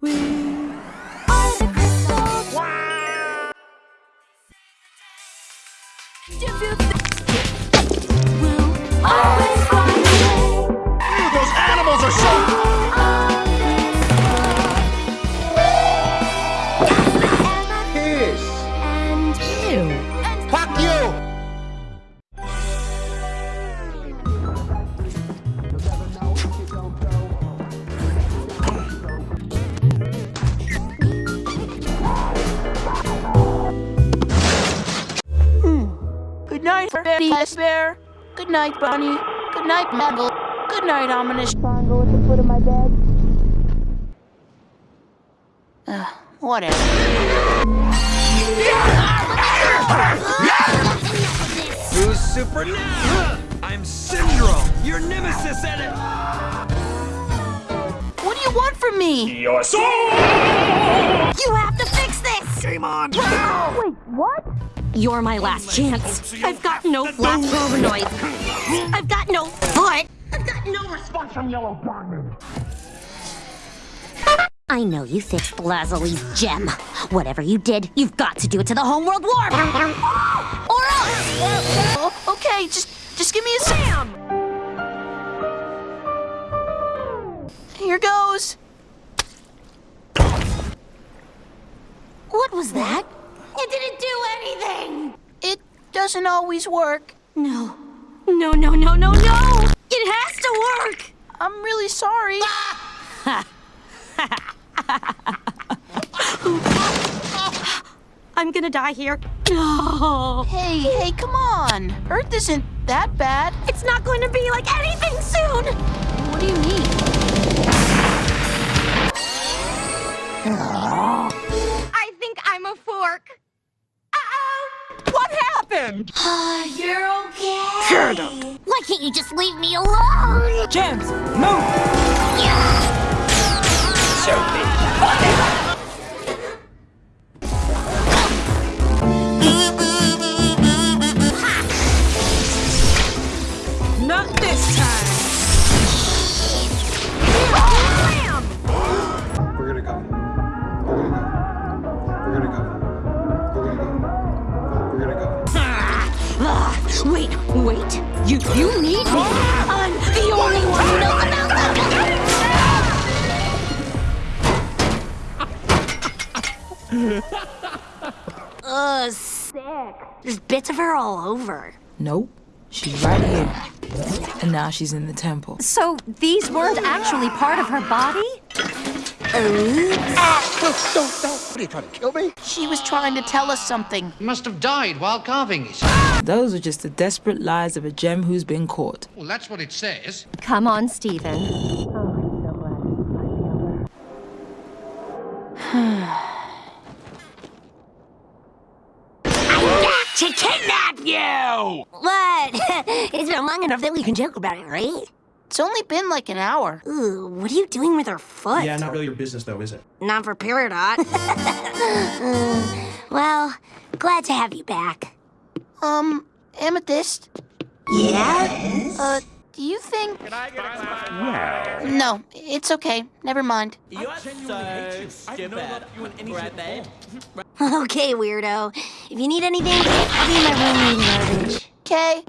We are the crystals. If you think we'll always find a way Those animals are so... Piss! and you and Fuck you! Good night, Bunny. Good night, Mabel. Good night, ominous triangle at the foot of my bed. Ugh, whatever. Who's super now? I'm Syndrome, your nemesis at it. What do you want from me? Your soul! you have to fix this. Game on! Wait, what? You're my last chance. I've got no flash Robonoid. I've got no foot. I've got no response from Yellow Diamond. I know you fixed Lazuli's gem. Whatever you did, you've got to do it to the homeworld warp. or else. Oh, okay, just just give me a Sam. Here goes. What was that? It didn't do anything. It doesn't always work. No. No, no, no, no, no! It has to work! I'm really sorry. I'm gonna die here. No. Hey, hey, come on. Earth isn't that bad. It's not going to be like anything soon! What do you mean? I think I'm a fork. Uh-oh! Ah, what? You're okay. Why can't you just leave me alone? Gems, move! Not sick. There's bits of her all over. Nope. She's right here. And now she's in the temple. So these weren't actually part of her body? Ah, what are you trying to kill me? She was trying to tell us something. must have died while carving it. Those are just the desperate lies of a gem who's been caught. Well, that's what it says. Come on, Steven. Oh. To kidnap you! What? it's been long enough that we can joke about it, right? It's only been like an hour. Ooh, what are you doing with her foot? Yeah, not really your business though, is it? Not for Peridot. well, glad to have you back. Um, Amethyst, Yeah? uh, do you think... Well... No, it's okay. Never mind. Okay, weirdo. If you need anything, I'll be in my room reading garbage. Okay.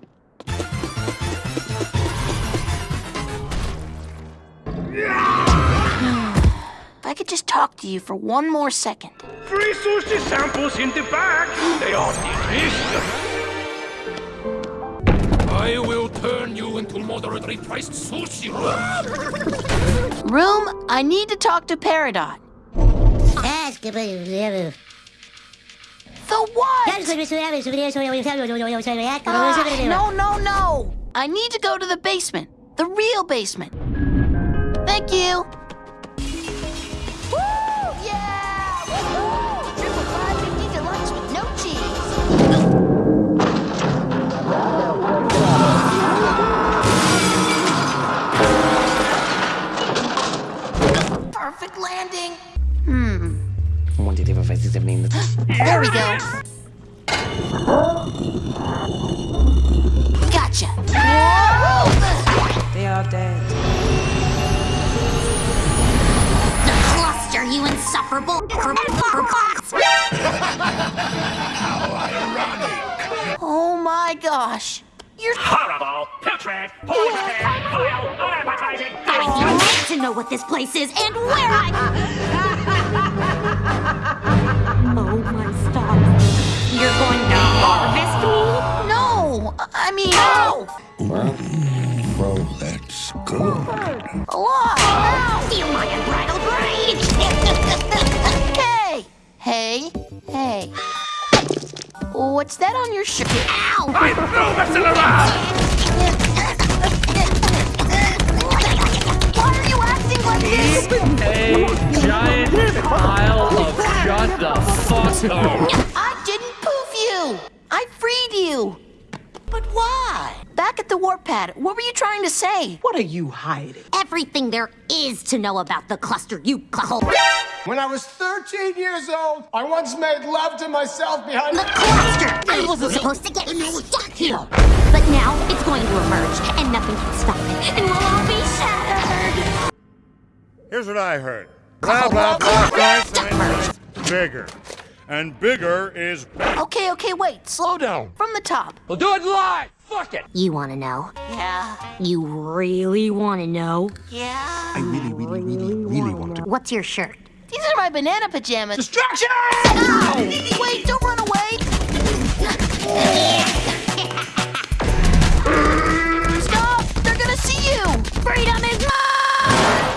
If I could just talk to you for one more second. Free sushi samples in the back! They are delicious! Into moderately priced sushi rolls. Room, I need to talk to Peridot. The what? Ah, no, no, no. I need to go to the basement. The real basement. Thank you. Landing. Hmm. One did ever face There we go. Gotcha. Whoa! They are dead. The cluster cluster, you insufferable Oh my gosh. You're Horrible, putrid, poisonous, vile, unappetizing. I need to know what this place is and where I... oh my stars. You're going to harvest me? no. I mean, no. What's that on your shirt? Ow! I'm through messing around! Why are you acting like this? A giant pile of shut the fuck up. I didn't poof you. I freed you. But why? Back at the warp pad, what were you trying to say? What are you hiding? Everything there is to know about the cluster, you cluhole. When I was 13 years old, I once made love to myself behind The cluster! I wasn't supposed to get stuck here. But now it's going to emerge, and nothing can stop it, and we'll all be shattered. Here's what I heard. Blah, blah, blah, blah, blah, bigger. And bigger is better. Okay, okay, wait. Slow down. From the top. We'll do it live. Fuck it. You want to know? Yeah. You really want to know? Yeah. I really, really, really, really want to. What's your shirt? These are my banana pajamas. Destruction! Ow! Wait, don't run away. Stop! They're gonna see you. Freedom is mine!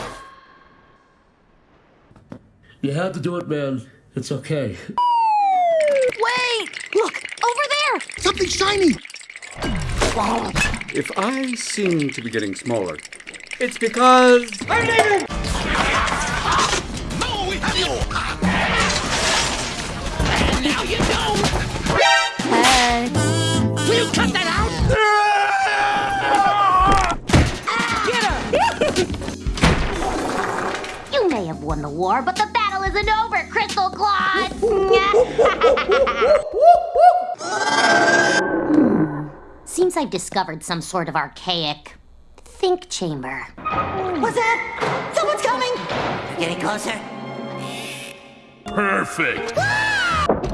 You had to do it, man. It's okay. Wait! Look, over there! Something shiny! If I seem to be getting smaller, it's because I'm leaving! Now you don't! Hey. Will you cut that out? You may have won the war, but the battle isn't over, Crystal Clods! Hmm. Seems I've discovered some sort of archaic think chamber. What's that? Someone's coming. Getting closer. Perfect.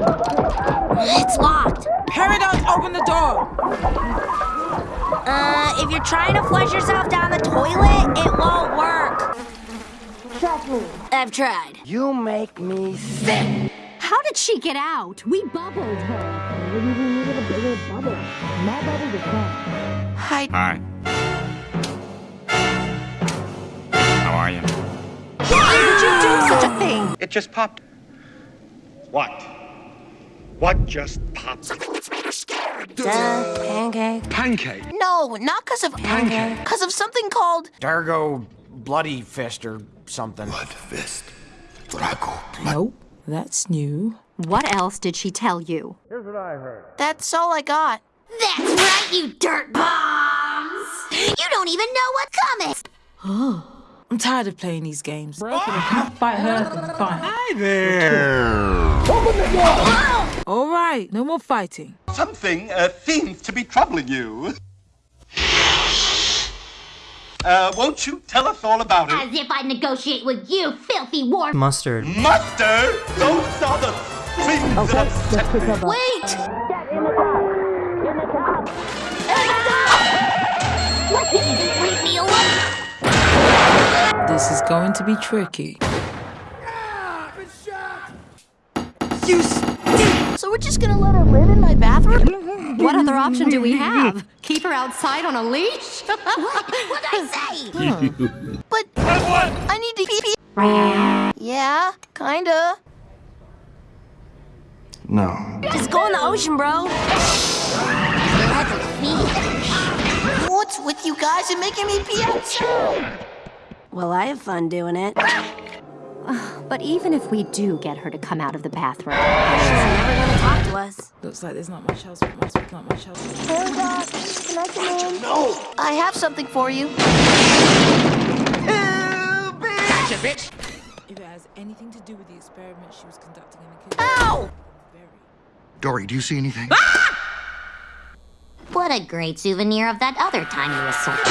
It's locked. Paradox, open the door. Uh, if you're trying to flush yourself down the toilet, it won't work. Trust me. I've tried. You make me sick. How did she get out? We bubbled her. Maybe we needed a bigger bubble. My bubble was gone. Hi. Hi. How are you? Why would you do such a thing? It just popped. What? What just popped? Duh, pancake. Pancake. No, not because of Pancake. Because of something called. Dargo Bloody Fist or something. Blood fist. Draco. Nope, that's new. What else did she tell you? Here's what I heard. That's all I got. That's right, you dirt bombs! You don't even know what's coming! Oh, I'm tired of playing these games. Fight her, fine. Hi there. Oh, All right, no more fighting. Something uh, seems to be troubling you. Uh, won't you tell us all about it? As if I'd negotiate with you, filthy war- Mustard. Mustard! Those are the things that upset me. Wait! Why can't you just leave me alone? This is going to be tricky. So we're just gonna let her live in my bathroom? What other option do we have? Keep her outside on a leash? What? What'd I say? But I need to pee. pee. Yeah, kinda. No. Just go in the ocean, bro. What's with you guys and making me pee outside? Well, I have fun doing it. But even if we do get her to come out of the bathroom, She's never gonna talk to us. Looks like there's not much else. Not not much else. Can I come in? No. I have something for you. Gotcha, bitch! If it has anything to do with the experiment she was conducting in the kitchen. Ow! Dory, do you see anything? Ah! What a great souvenir of that other time you assaulted.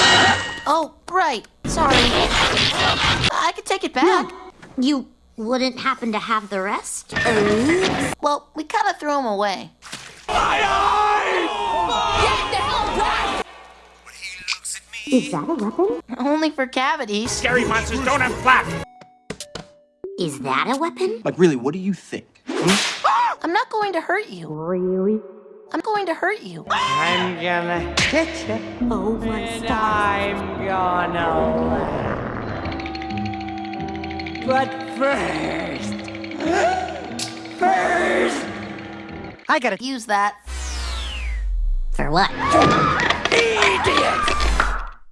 Oh, right. Sorry. I could take it back. You wouldn't happen to have the rest? Well, we kind of threw them away. Is that a weapon? Only for cavities. Scary monsters don't have flap. Is that a weapon? Like, really, what do you think? Hmm? I'm not going to hurt you. Really? I'm going to hurt you. I'm gonna hit you. Oh my And I'm gonna laugh. But first, first, I gotta use that. For what? idiot!